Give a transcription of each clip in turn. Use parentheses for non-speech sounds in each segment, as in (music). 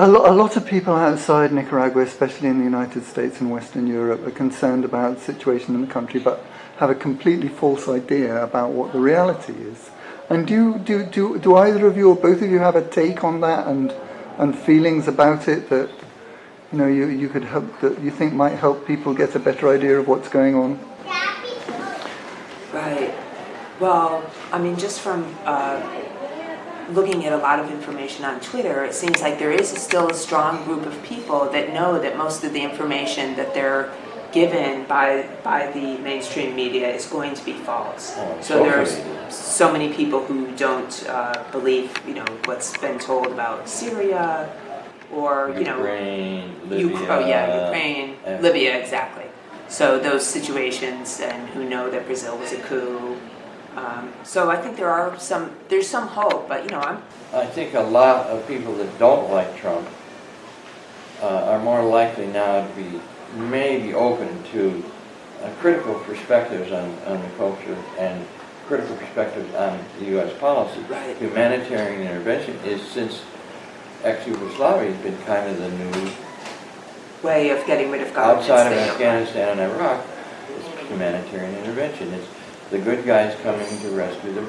A, lo- a lot of people outside Nicaragua, especially in the United States and Western Europe, are concerned about the situation in the country, but have a completely false idea about what the reality is. And do do do do either of you or both of you have a take on that and and feelings about it that you know you, you could help that you think might help people get a better idea of what's going on? Right. Well, I mean, just from uh, looking at a lot of information on Twitter, it seems like there is still a strong group of people that know that most of the information that they're given by by the mainstream media is going to be false. Oh, so there's so many people who don't uh, believe, you know, what's been told about Syria, or you know, Ukraine, Libya. oh yeah, Ukraine, Libya, exactly. So those situations, and who know that Brazil was a coup. Um, so I think there are some, there's some hope, but you know, I'm I think a lot of people that don't like Trump uh, are more likely now to be maybe open to uh, critical perspectives on, on the culture and critical perspectives on the U.S. policy. Right. Humanitarian intervention is since ex-Yugoslavia has been kind of the new, way of getting rid of governments. outside of Afghanistan and Iraq, it's humanitarian intervention. It's the good guys coming to rescue the,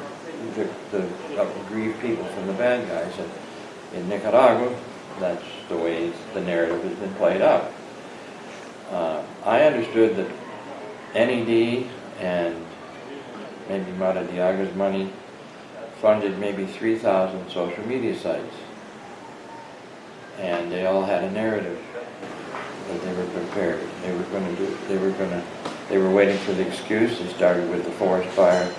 the, the aggrieved people from the bad guys. And in Nicaragua, that's the way the narrative has been played out. Uh, I understood that NED and maybe Maradiaga's money funded maybe 3,000 social media sites. And they all had a narrative that they were prepared. They were going to do, they were going to, they were waiting for the excuse. They started with the forest fire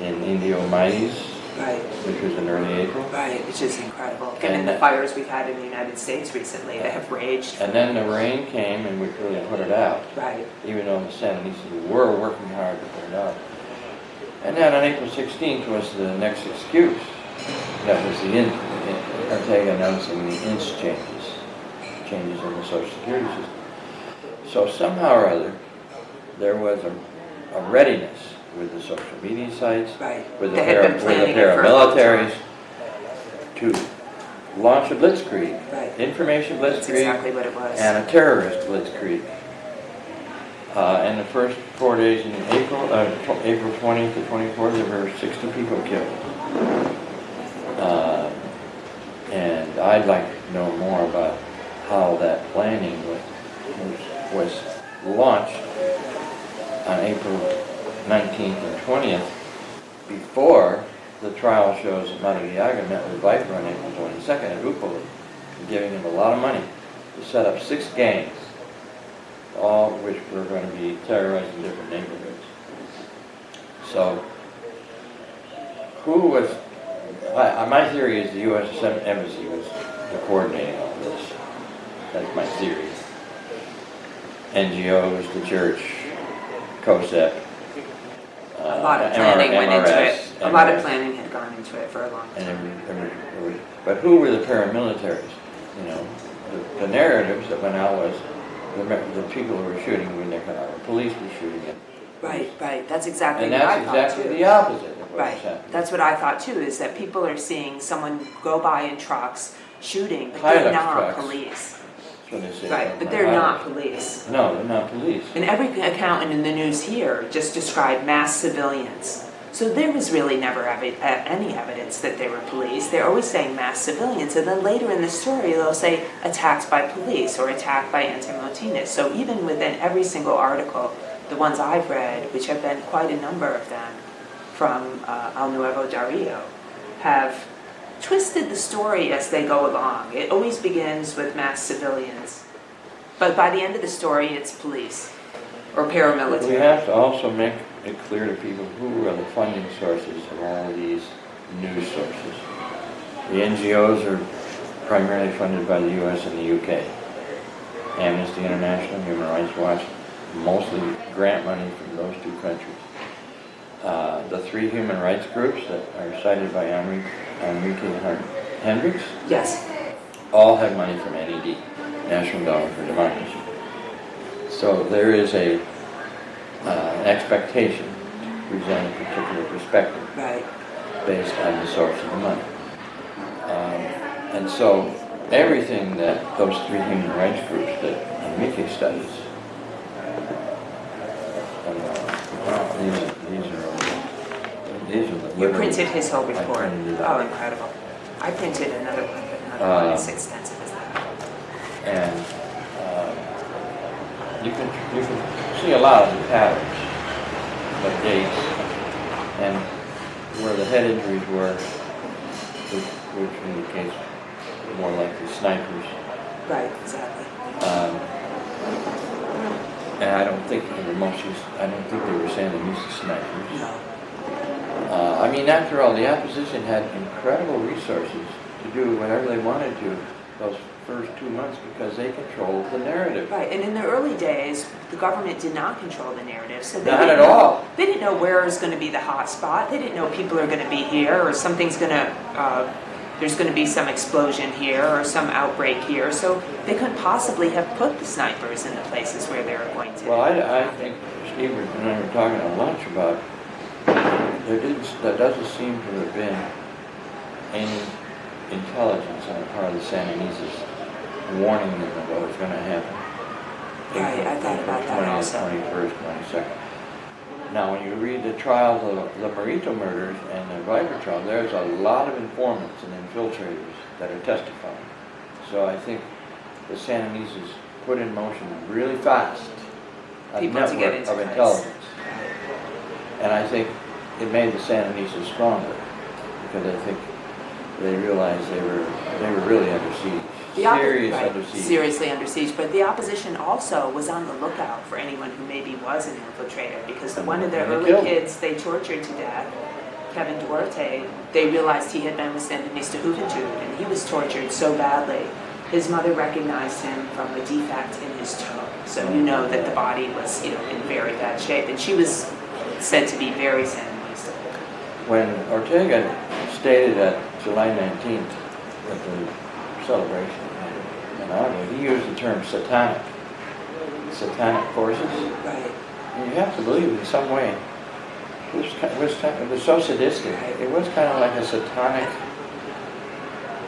in Indio Maíz, Right, which was in early April. right, which is incredible. Given And the fires we've had in the United States recently that have raged. And then the rain came and we really put it out. Right, even though the Sandinistas were working hard to put it out. And then on April 16th was the next excuse. That was the in, in- Ortega announcing the INSS changes, changes in the Social Security system. So somehow or other, there was a, a readiness with the social media sites, right. with the, para, with the planning it for a long paramilitaries, to launch a blitzkrieg, Right, information blitzkrieg, exactly what it was. and a terrorist blitzkrieg. Uh, in the first four days in April, uh, April 20th to 24th, there were 60 people killed. Uh, and I'd like to know more about how that planning was, was, was launched on April 19th and 20th before the trial shows that Madariaga met with Viper on April 22nd at Upoli, giving him a lot of money to set up six gangs, all of which were going to be terrorizing different neighborhoods. So, who was, my theory is the U.S. Embassy was coordinating all this. That's my theory. NGOs, the church, Uh, A lot of planning went into it. A lot of planning had gone into it for a long time. but who were the paramilitaries? You know, the, the narratives that went out was the, the people who were shooting were Nicaragua, police were shooting it. Right, right, that's exactly And what I that's thought exactly too. the opposite Right, that's what I thought too, is that people are seeing someone go by in trucks shooting, but they're not trucks. police. That's what they say. Right, but they're not police. No, they're not police. And every accountant in the news here just described mass civilians. So there was really never evi- uh, any evidence that they were police. They're always saying mass civilians, and then later in the story they'll say attacked by police or attacked by anti-Motinas. So even within every single article, the ones I've read, which have been quite a number of them from uh, El Nuevo Diario, have twisted the story as they go along. It always begins with mass civilians, but by the end of the story, it's police or paramilitary. We have to also make it clear to people who are the funding sources of all of these news sources. The NGOs are primarily funded by the US and the UK. Amnesty International, Human Rights Watch, mostly grant money from those two countries. Uh, the three human rights groups that are cited by Hen- Hendrix Yes, all have money from NED, National Endowment for Democracy. So there is a, uh, an expectation to present a particular perspective right. based on the source of the money. Um, and so everything that those three human rights groups that Enrique studies. And, uh, these, are- these are, You printed his whole I report? printed it Oh, out. incredible. I printed another one, but not as extensive as that. And uh, you can, you can see a lot of the patterns, the dates, and where the head injuries were, which, which indicates more likely snipers. Right, exactly. Um, And I don't think they were mostly, I don't think they were saying they used snipers. No. Uh, I mean, after all, the opposition had incredible resources to do whatever they wanted to those first two months because they controlled the narrative. Right, and in the early days, the government did not control the narrative, so they Not at know- all. They didn't know where is going to be the hot spot. They didn't know people are going to be here, or something's going to, uh, there's going to be some explosion here, or some outbreak here. So they couldn't possibly have put the snipers in the places where they were going to. Well, I, I think Steve and I were talking at lunch about, there didn't, there doesn't seem to have been any intelligence on the part of the Sandinistas warning them of what was gonna happen. Right, I thought about that also. Twenty-first, twenty-second. Now, when you read the trials of the Morrito murders and the Viper trial, there's a lot of informants and infiltrators that are testifying. So I think the Sandinistas put in motion really fast a People to get network into of intelligence. And I think it made the Sandinistas stronger, because I think they realized they were, they were really under siege. The Serious right, under siege. Seriously under siege, but the opposition also was on the lookout for anyone who maybe was an infiltrator, because the- one of their early kids they tortured to death, Kevin Duarte, they realized he had been with Sandinista Juventud, and he was tortured so badly, his mother recognized him from a defect in his toe. So you know that the body was, you know, in very bad shape, and she was said to be very Sandinista. When Ortega stated at July 19th at the celebration in Agua, he used the term satanic, satanic forces. And you have to believe in some way, it was, it was, it was so sadistic. It was kind of like a satanic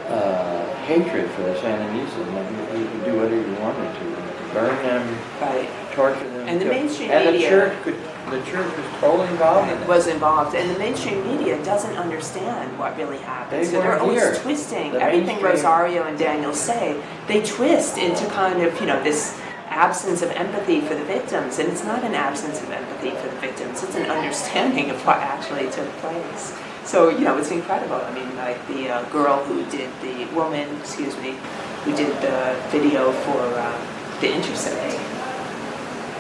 uh, hatred for the Sandinistas. Like you, you could do whatever you wanted to, burn them, Right. Torture them. And the mainstream And the media- church could, the church was totally involved in it. was involved, and the mainstream media doesn't understand what really happened. They so they're always here. twisting The everything mainstream- Rosario and Daniel say. They twist into kind of you know this absence of empathy for the victims, and it's not an absence of empathy for the victims. It's an understanding of what actually took place. So you know it's incredible. I mean, like the uh, girl who did the woman, excuse me, who did the video for uh, the Intercept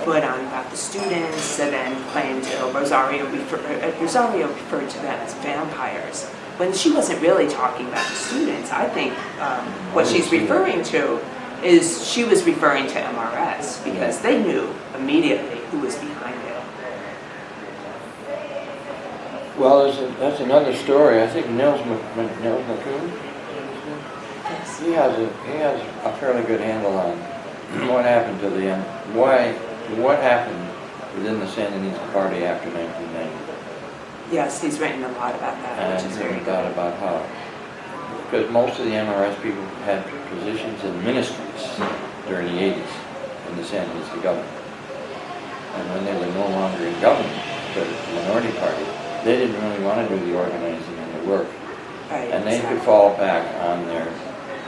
put on about the students and then claimed uh, Rosario, refer, uh, Rosario referred to them as vampires. When she wasn't really talking about the students, I think um, what she's referring to is she was referring to MRS because they knew immediately who was behind it. Well, there's a, that's another story. I think Nils, Mc- Mc- Nils McCune, he has a he has a fairly good handle on what happened to the end. Why? What happened within the Sandinista party after 1990? Yes, he's written a lot about that, which And is very thought about how, because most of the MRS people had positions in ministries during the 80s in the Sandinista government. And when they were no longer in government, the minority party, they didn't really want to do the organizing and the work. Right, And they could fall back on their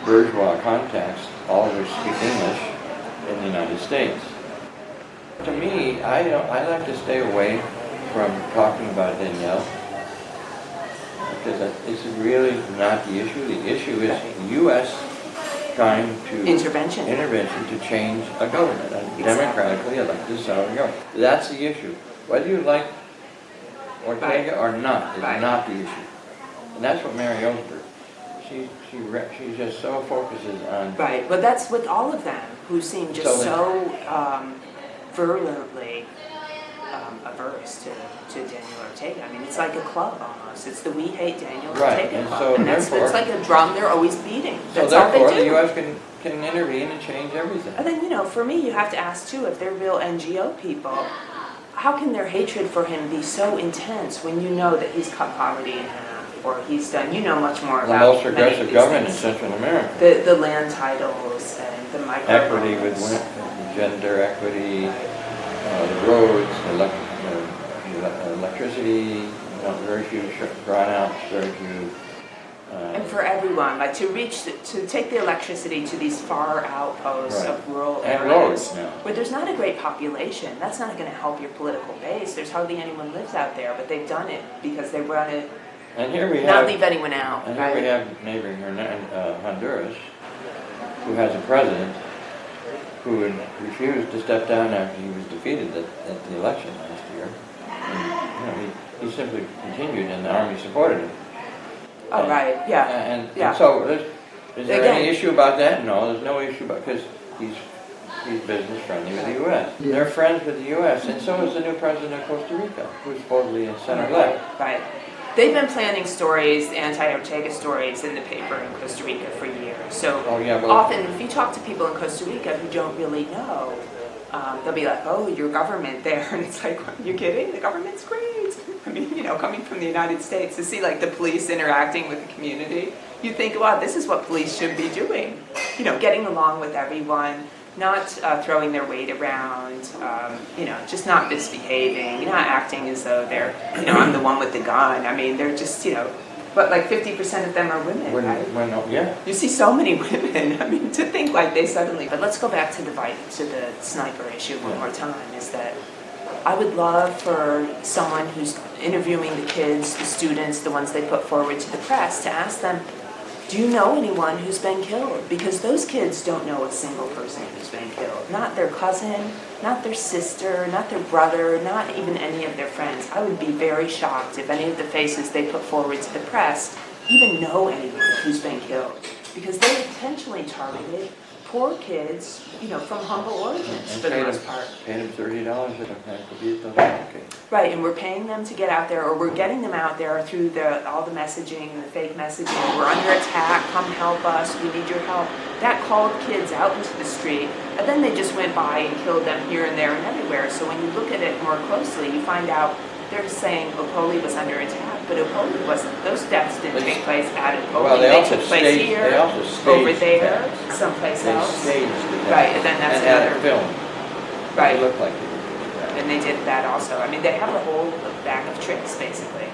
bourgeois contacts, all of which speak English, in the United States. To me, I don't, I like to stay away from talking about Danielle, because it's really not the issue. The issue is U.S. trying to Intervention. intervention to change a government, a Exactly. democratically elected sovereign government. That's the issue. Whether you like Ortega or not is Right. not the issue. And that's what Mary Ellsberg, she, she, she just so focuses on, Right, but that's with all of them who seem just So so um, virulently um, averse to, to Daniel Ortega. I mean, it's like a club almost. It's the We Hate Daniel Right, Ortega and club. so and that's, it's like a drum they're always beating. so That's all they therefore, do. the U.S. can, can intervene and change everything. And then, you know, for me, you have to ask too, if they're real NGO people, how can their hatred for him be so intense when you know that he's cut poverty in half? before he's done. You know much more The about most of progressive these government in. Central America. The, the land titles and the micro. Equity with gender equity, uh, the roads, elec- uh, ele- electricity, not very few brownouts, very few. uh, And for everyone, like to reach, the- to take the electricity to these far outposts Right. of rural And areas. Where there's not a great population, that's not gonna help your political base, there's hardly anyone lives out there, but they've done it because they wanna And here we not have, leave anyone out, and here we right? have neighboring uh, Honduras, who has a president who refused to step down after he was defeated at, at the election last year. And, you know, he, he simply continued and the army supported him. Oh, right, yeah, And, yeah. and so, there's- is there any issue about that? No, there's no issue about, because he's, he's business friendly with the US. Yeah. They're friends with the US, and so is the new president of Costa Rica, who's supposedly a center left. Right. They've been planting stories, anti-Ortega stories in the paper in Costa Rica for years. So Oh, yeah, well, often, if you talk to people in Costa Rica who don't really know, um, they'll be like, "Oh, your government there," (laughs) and it's like, "You kidding? The government's great." I mean, you know, coming from the United States to see like the police interacting with the community, you think, "Wow, this is what police should be doing." You know, getting along with everyone, not uh, throwing their weight around, um, you know, just not misbehaving, not acting as though they're, you know, I'm the one with the gun. I mean, they're just, you know, but like 50% of them are women, when, right? when, oh, yeah, You see so many (laughs) women. I mean, to think like they suddenly. But let's go back to the to the sniper issue one more time. Is that I would love for someone who's interviewing the kids, the students, the ones they put forward to the press, to ask them, "Do you know anyone who's been killed?" Because those kids don't know a single person who's been killed. Not their cousin, not their sister, not their brother, not even any of their friends. I would be very shocked if any of the faces they put forward to the press even know anyone who's been killed. Because they intentionally targeted poor kids, you know, from humble origins and for the paid most part. paid him thirty dollars at a vehicle advocate. Right, and we're paying them to get out there, or we're getting them out there through the, all the messaging and the fake messaging. We're under attack, come help us, we need your help. That called kids out into the street, and then they just went by and killed them here and there and everywhere. So when you look at it more closely, you find out they're saying Upoli was under attack, but Upoli wasn't. Those deaths didn't They- take place at Upoli. Well, they also took place staged- here, they also staged over there, someplace They else. staged it. Right, and then that's And another- film. Right. It looked like they that. And they did that also. I mean, they have a whole bag of tricks, basically.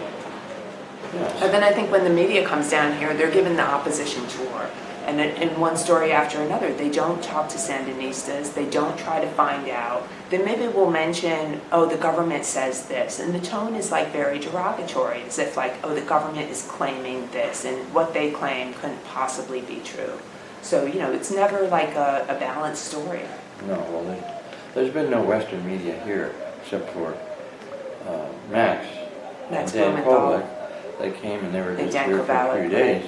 And Yes. then I think when the media comes down here, they're given the opposition tour. And in, one story after another, they don't talk to Sandinistas, they don't try to find out. Then maybe we'll mention, oh, the government says this. And the tone is like very derogatory, as if like, oh, the government is claiming this, and what they claim couldn't possibly be true. So, you know, it's never like a, a balanced story. No, well, there's been no Western media here except for uh, Max Max and Dan. Kovalik. They came and they were just here for a few days.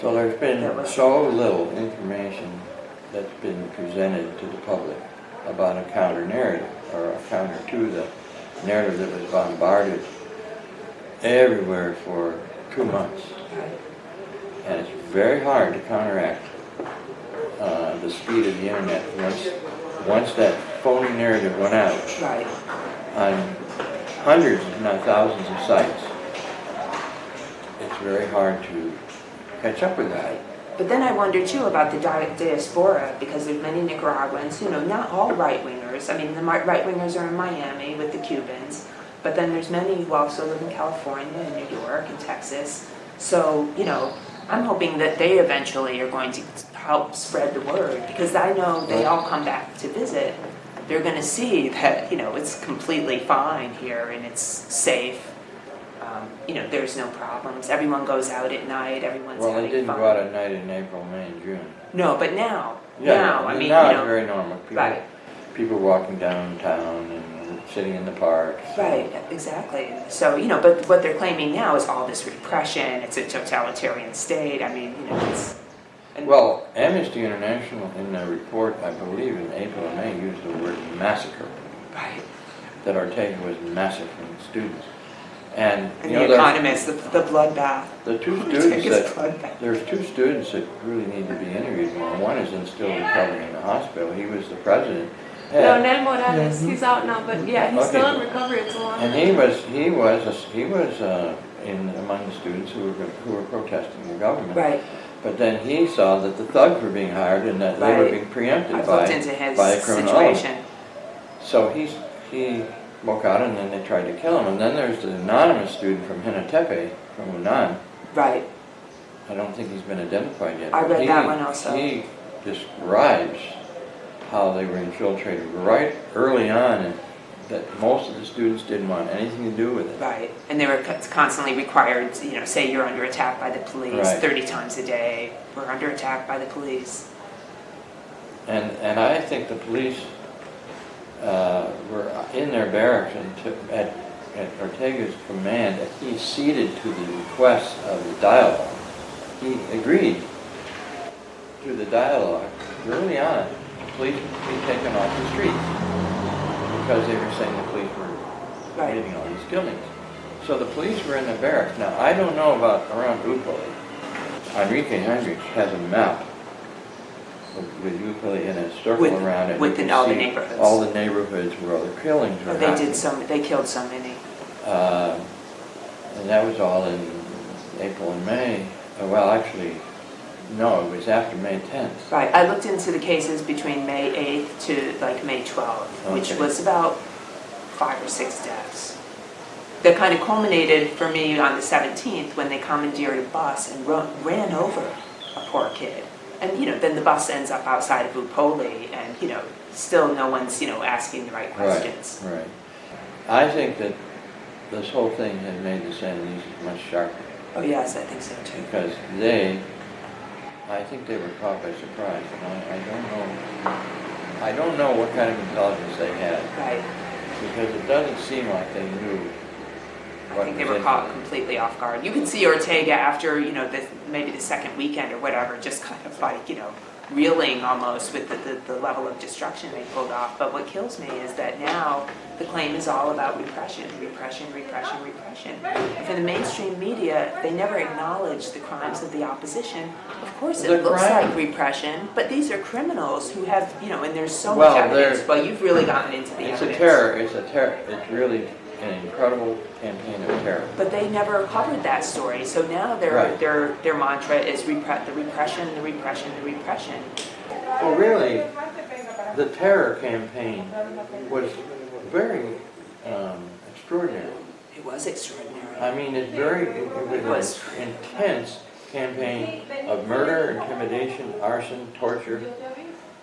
So there's been so little information that's been presented to the public about a counter narrative or a counter to the narrative that was bombarded everywhere for two months. And it's very hard to counteract uh, the speed of the internet. Once, once that phony narrative went out Right. on hundreds, if not thousands of sites, it's very hard to catch up with that. But then I wonder too about the di- diaspora because there's many Nicaraguans, you know, not all right wingers. I mean, the right wingers are in Miami with the Cubans, but then there's many who also live in California and New York and Texas. So, you know, I'm hoping that they eventually are going to help spread the word because I know they all come back to visit. They're going to see that, you know, it's completely fine here and it's safe. Um, you know, there's no problems. Everyone goes out at night. Everyone's Well, having they didn't fun. go out at night in April, May, and June. No, but now, Yeah, now, I mean, now you it's very normal. People, right, people walking downtown and sitting in the parks. right, exactly. So, you know, but what they're claiming now is all this repression, it's a totalitarian state, I mean, you know, it's. and- Well, Amnesty International in their report, I believe in April and May, used the word massacre, Right, that Ortega was massacring students. And, and you know, the there- economist, the, the bloodbath. the two students that, bloodbath. there's two students that really need to be interviewed more. One is in still recovering in the hospital. He was the president. Leonel Morales, Yeah. he's out now, but yeah, he's still in recovery. It's a long. And he was, he was, a- he was uh, in, among the students who were, who were protesting the government. Right. But then he saw that the thugs were being hired and that they were being preempted I've by, into his by a criminal situation. So he's, he woke out and then they tried to kill him. And then there's the anonymous student from Jinotepe, from UNAN. Right. I don't think he's been identified yet. I read he- that one also. He describes how they were infiltrated right early on and that most of the students didn't want anything to do with it. Right, and they were constantly required, you know, say you're under attack by the police Right. 30 times a day, we're under attack by the police. And, and I think the police uh, were in their barracks and took, at, at Ortega's command, he ceded to the request of the dialogue. He agreed to the dialogue early on, police be taken off the streets because they were saying the police were Right. committing all these killings. So the police were in the barracks. Now, I don't know about around Upoli. Enrique Hendrix has a map with, with Upoli in a circle With- around it. with all the neighborhoods. All the neighborhoods where all the killings were Oh, They happening. did so, they killed so many. Um, And that was all in April and May. Uh, Well, actually, no, it was after May 10th. Right, I looked into the cases between May 8th to like May 12th, which Okay. was about five or six deaths. That kind of culminated for me on the 17th when they commandeered a bus and ru- ran over a poor kid. And, you know, then the bus ends up outside of Upoli and, you know, still no one's, you know, asking the right questions. Right, right. I think that this whole thing has made the Sandinistas much sharper Oh, yes, I think so too. because they, I think they were caught by surprise. And I, I don't know, I don't know what kind of intelligence they had Right. because it doesn't seem like they knew I what think they was were in caught completely off guard. You could see Ortega after, you know, the, maybe the second weekend or whatever, just kind of like, you know, reeling almost with the, the, the level of destruction they pulled off. But what kills me is that now the claim is all about repression, repression, repression, repression. And for the mainstream media, they never acknowledge the crimes of the opposition. Of course, The it looks crime- like repression, but these are criminals who have, you know, and there's so Well, much evidence. Well, you've really gotten into the It's evidence. a terror, it's a terror, it's really an incredible campaign of terror. But they never covered that story, so now their, Right. their, their mantra is repre- the repression, the repression, the repression. Well, really, the terror campaign was very um, extraordinary. It was extraordinary. I mean, it's very, it was an intense campaign of murder, intimidation, arson, torture,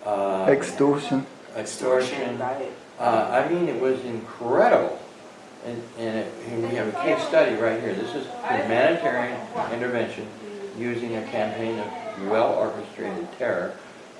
uh, Extortion. extortion. Right. Uh, I mean, it was incredible. And, and it, and we have a case study right here. This is humanitarian intervention using a campaign of well-orchestrated terror,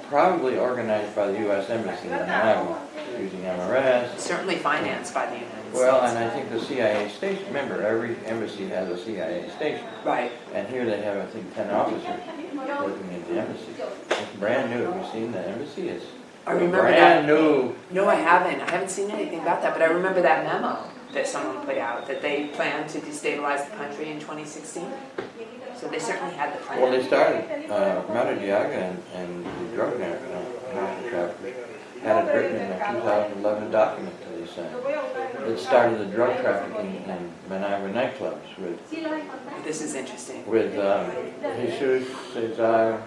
probably organized by the U.S. Embassy in Managua, using MRS. Certainly financed by the United States. Well, and I think the CIA station, remember, every embassy has a CIA station. Right. And here they have, I think, 10 officers working at the embassy. It's brand new. Have you seen the embassy? It's I remember brand that. new. No, I haven't. I haven't seen anything about that, but I remember that memo that someone put out, that they planned to destabilize the country in 2016. So they certainly had the plan. Well, they started, uh, Maradiaga and, and the drug narco traffickers had it written in a 2011 document that they sent. It started the drug trafficking in Managua nightclubs with, This is interesting. with um, Jesus Cesar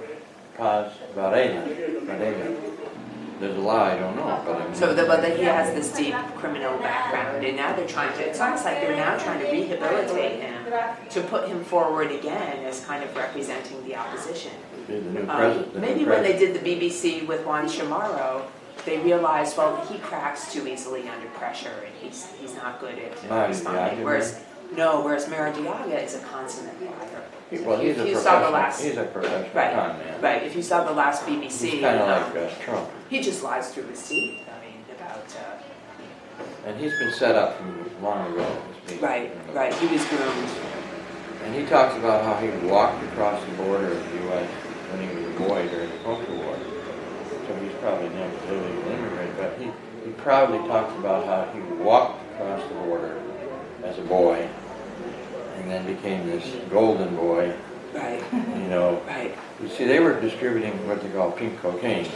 Paz Varela. Varela. There's a lie, I don't know, but I mean. So, the, but that he has this deep criminal background, and now they're trying to, it's almost like they're now trying to rehabilitate him to put him forward again as kind of representing the opposition. Um, president. the new Maybe when they did the BBC with Juan Chamorro, they realized, well, he cracks too easily under pressure, and he's, he's not good at uh, responding. Whereas, no, whereas Maradiaga is a consummate liar. Well, he's a If you saw the professional, last- he's a professional con man. right, if you saw the last BBC, He's kind of um, like uh, Trump. He just lies through his teeth, I mean, about, uh, And he's been set up from long ago. right, right, he was groomed. And he talks about how he walked across the border of the U.S. when he was a boy during the Contra War. So he's probably never illegal immigrant, but he, he proudly talks about how he walked across the border as a boy and then became this golden boy, Right, you know. (laughs) right, You see, they were distributing what they call pink cocaine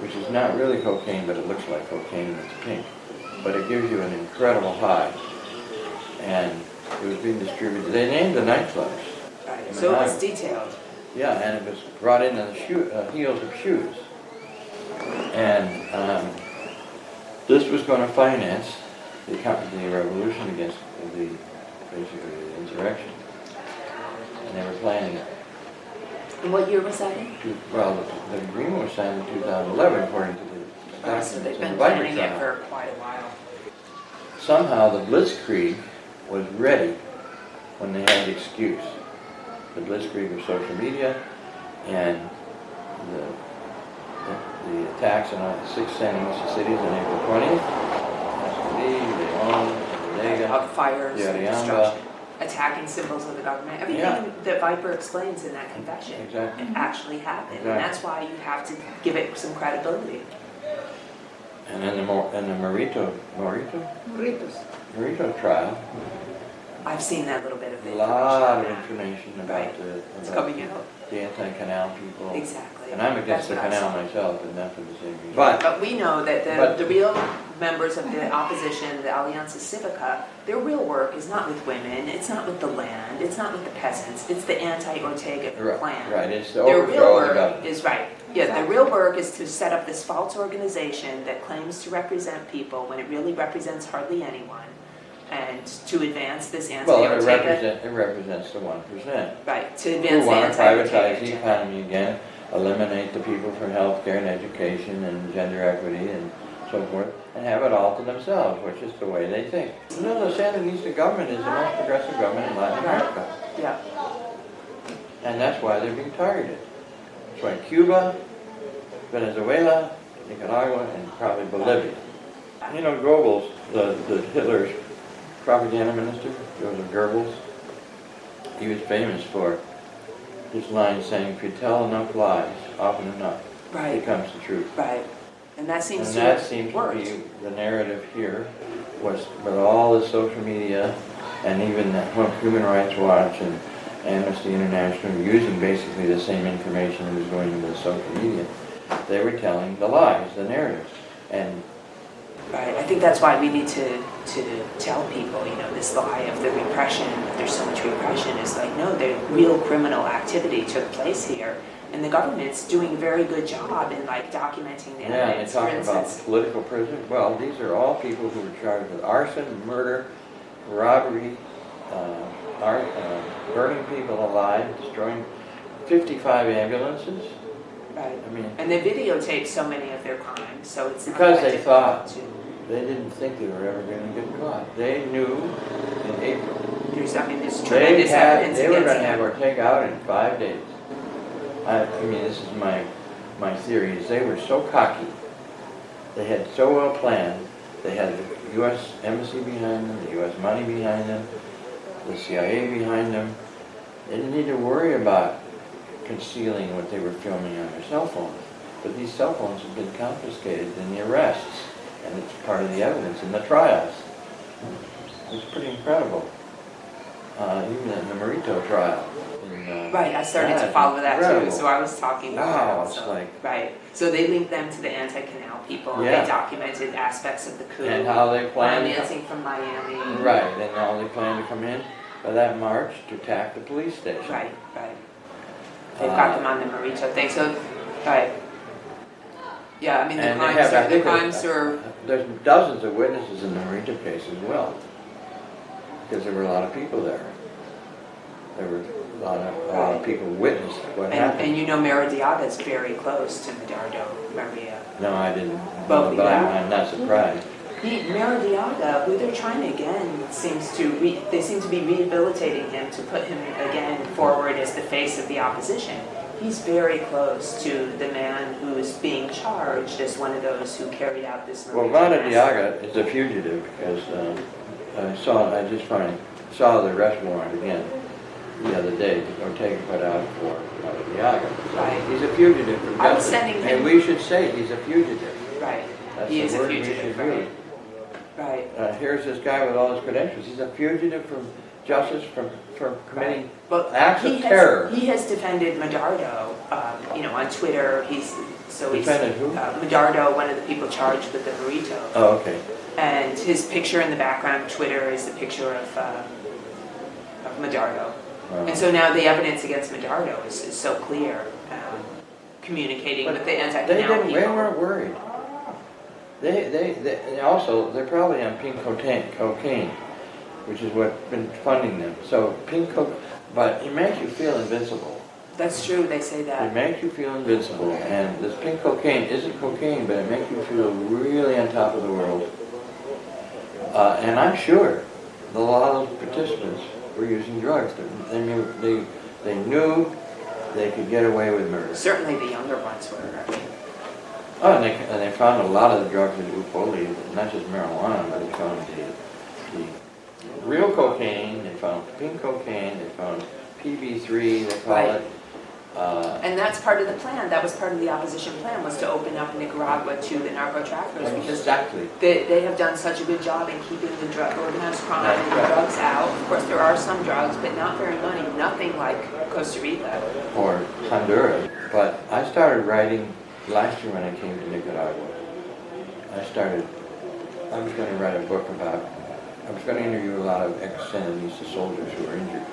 which is not really cocaine, but it looks like cocaine and it's pink. But it gives you an incredible high. And it was being distributed, they named the nightclubs. Right, so it was detailed. Yeah, and it was brought in on the shoe, uh, heels of shoes. And um, this was going to finance the, the revolution against the, basically the insurrection. And they were planning it. And what year was that in? Well, the, the agreement was signed in 2011 according to the Oh, So they've documents in been the planning Viper it trial. for quite a while. Somehow the Blitzkrieg was ready when they had the excuse. The Blitzkrieg of social media and the, the, the attacks on all the six San sandwich cities on April 20th. Escalade, Leon, Bodega, Of fires and Diriamba. destruction, attacking symbols of the government. Yeah. Everything that Viper explains in that confession Exactly. Mm-hmm. actually happened. And that's why you have to give it some credibility. And in the, Mo- and the Morrito, Morrito? Morrito trial, I've seen that little bit of a information. lot of information about Right. the, It's coming out. the anti-canal people. Exactly. And I'm against the That's canal saw. myself, and not for the same reason. But, But we know that But- the, the real members of the opposition, the Alianza Civica, their real work is not with women, it's not with the land, it's not with the peasants, it's the anti-Ortega right, plan. right, it's to Their real overthrow the work government. is, right, yeah, their real work is to set up this false organization that claims to represent people when it really represents hardly anyone, and to advance this Well, it anti-Ortega. represents, it represents the one percent. Right, to Who advance the want to anti-Ortega privatize the agenda. economy again, eliminate the people from healthcare and education and gender equity and so forth, and have it all to themselves, which is the way they think. You know, the Sandinista government is the most progressive government in Latin America. Yeah, And that's why they're being targeted. That's why Cuba, Venezuela, Nicaragua, and probably Bolivia. You know, Goebbels, the, the Hitler's propaganda minister, Joseph Goebbels, he was famous for his line saying, if you tell enough lies, often enough, it right, becomes the truth. right, and that seems And to that seems to be the narrative here, was with all the social media and even the Human Rights Watch and Amnesty International using basically the same information that was going into the social media. They were telling the lies, the narratives. And Right, I think that's why we need to, to tell people, you know, this lie of the repression, that there's so much repression, is like, no, the real criminal activity took place here. And the government's doing a very good job in like documenting the yeah, evidence, for talk about political prisoners. Well, these are all people who were charged with arson, murder, robbery, uh, ar- uh, burning people alive, destroying 55 ambulances. Right, I mean, and they videotape so many of their crimes, so it's not Because that they difficult thought- to, They didn't think they were ever going to get caught. They knew in April. there's, I mean, there's They tremendous had, evidence they were against to have them. Ortega out in five days. I, I mean, this is my, my theory, is they were so cocky. They had so well planned. They had the U.S. embassy behind them, the U.S. money behind them, the CIA behind them. They didn't need to worry about concealing what they were filming on their cell phones. But these cell phones have been confiscated in the arrests, and it's part of the evidence in the trials. It's pretty incredible. Uh, even in the Morrito trial. in, uh, Right, I started to follow that too, so I was talking about Wow, that, so- like- Right, so they linked them to the anti-canal people, and Yeah. they documented aspects of the coup. And how they planned, financing from Miami. right, and how they planned to come in by that march to attack the police station. Right, right. They've got Uh, them on the Morrito thing, so, right. Yeah, I mean, the And they crimes have, I are, the think crimes there's, are, there's dozens of witnesses in the Morrito case as well. Because there were a lot of people there. There were a lot of, a lot of people witnessed what and, happened. and you know Maradiaga is very close to Medardo, Maria. No, I didn't, But- but I'm. I'm not surprised. Maradiaga, they're trying to again, seems to, re, they seem to be rehabilitating him to put him again forward as the face of the opposition. He's very close to the man who is being charged as one of those who carried out this Well, Marito Vada massacre. Diaga is a fugitive because um, I saw, I just finally saw the arrest warrant again the other day that Ortega put out for Maradiaga. Right. He's a fugitive from justice. And we should say he's a fugitive. Right, That's he is a fugitive, should right, use. Right. Uh, here's this guy with all his credentials. He's a fugitive from justice, from, from committing But acts he of has- terror. He has defended Medardo, um, you know, on Twitter. He's So he's, Defendant who? uh, Medardo, one of the people charged with the Morrito. Oh, okay. And his picture in the background Twitter is the picture of, uh, of Medardo. Wow. And so now the evidence against Medardo is, is so clear, um, communicating with the They anti-canal didn't, they weren't worried. They, they, they, also, they're probably on pink cocaine, cocaine, which is what's been funding them. So pink coke, but it makes you feel invincible. That's true, they say that. It makes you feel invincible, and this pink cocaine isn't cocaine, but it makes you feel really on top of the world. Uh, and I'm sure a lot of the participants were using drugs. They knew, they, they knew they could get away with murder. Certainly the younger ones were, Oh, and they, and they found a lot of the drugs in Upoli, not just marijuana, but they found the, the real cocaine, they found pink cocaine, they found PB3, they call Right. it. Uh, And that's part of the plan, that was part of the opposition plan, was to open up Nicaragua to the narco traffickers because exactly. they, they have done such a good job in keeping the drug, organized crime and the drugs out. Of course, there are some drugs, but not very many, nothing like Costa Rica. or Honduras. But I started writing last year when I came to Nicaragua. I started, I was going to write a book about, I was going to interview a lot of ex-Sandinista soldiers who were injured,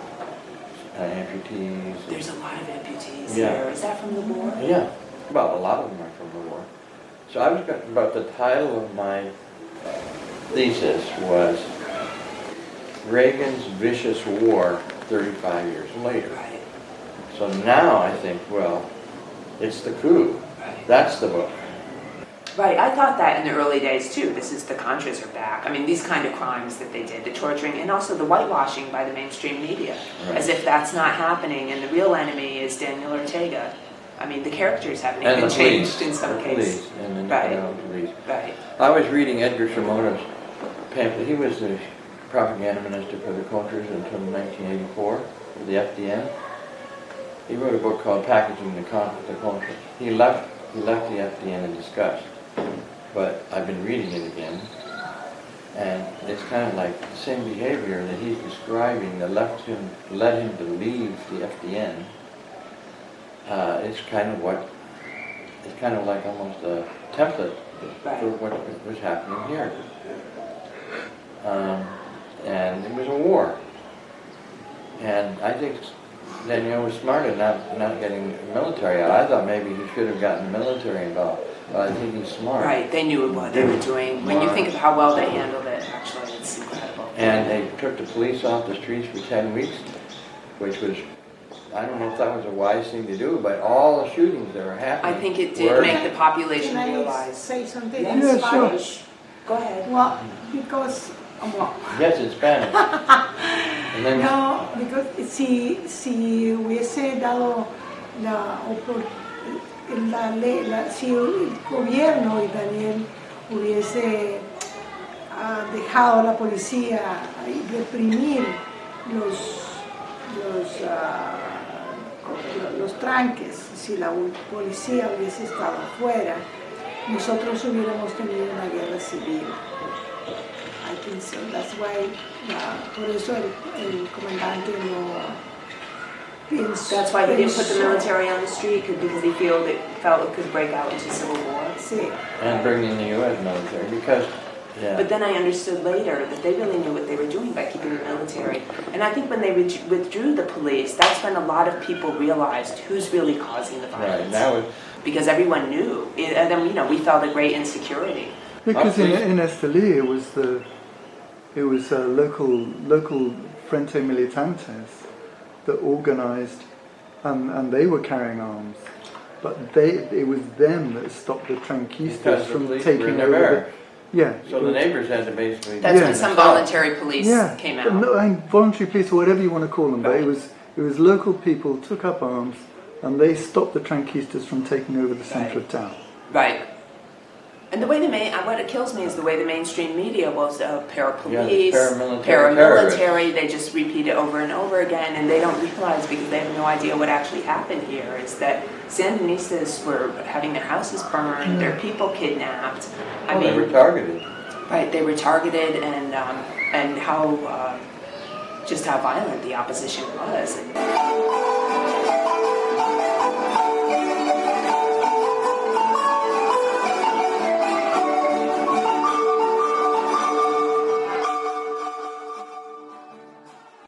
uh, amputees. There's a lot of amputees Yeah. here, is that from the war? Yeah, well, a lot of them are from the war. So I was, going- but the title of my thesis was Reagan's Vicious War 35 Years Later. Right, So now I think, well, it's the coup. That's the book. Right, I thought that in the early days too. This is the Contras are back. I mean, these kind of crimes that they did, the torturing, and also the whitewashing by the mainstream media, Right. as if that's not happening. And the real enemy is Daniel Ortega. I mean, the characters haven't And even changed police. in some the cases. police and the Right. Police. Right, I was reading Edgar Chamorro's pamphlet. He was the propaganda minister for the Contras until 1984, for the FDN. He wrote a book called Packaging the, Con- the Contras. He left, he left the FDN in disgust, but I've been reading it again. And it's kind of like the same behavior that he's describing that left him, led him to leave the FDN. Uh, it's kind of what, it's kind of like almost a template for what was happening here. Um, and it was a war. And I think Daniel was smart in not, not getting military out. I thought maybe he should have gotten military involved, but I think he's smart. Right, they knew what they were doing. When you think of how well they handled it, actually, it's incredible. And they took the police off the streets for 10 weeks, which was, I don't know if that was a wise thing to do, but all the shootings that were happening. I think it did were- make the population Can I realize. say something Yes. in Yeah, sure. Spanish? Go ahead. Well, because, um, well, Yes, in Spanish. (laughs) No, because si, si hubiese dado la opor- la si el gobierno y Daniel hubiese ah, dejado a la policía reprimir los, los, ah, los tranques, si la policía hubiese estado afuera, nosotros hubiéramos tenido una guerra civil. I think so. That's why, uh, por eso el, el comandante no piensa. That's why he didn't put the military on the street, because he feel that, felt it could break out into civil war. Sí. and bring in the U.S. military, because, yeah. But then I understood later that they really knew what they were doing by keeping the military. And I think when they withdrew- withdrew the police, that's when a lot of people realized who's really causing the Right, violence. that was, Because everyone knew, and then, you know, we felt a great insecurity. Because in, please. in Esteli it was the it was uh, local local Frente Militantes that organised, and, and they were carrying arms, but they it was them that stopped the because Tranquistas the from police were taking in over. their The, yeah. So the neighbors had to basically. That's Yeah. when some voluntary police yeah, came but out. No, I mean, voluntary police or whatever you want to call them, but it was it was local people took up arms and they stopped the Tranquistas from taking over the centre Right. of town. Right. And the way the main, what it kills me is the way the mainstream media was uh, parapolice, the paramilitary paramilitary, they just repeat it over and over again, and they don't realize because they have no idea what actually happened here is that Sandinistas were having their houses burned, their people kidnapped. I Well, they were mean, targeted. right, they were targeted, and um, and how uh, just how violent the opposition was.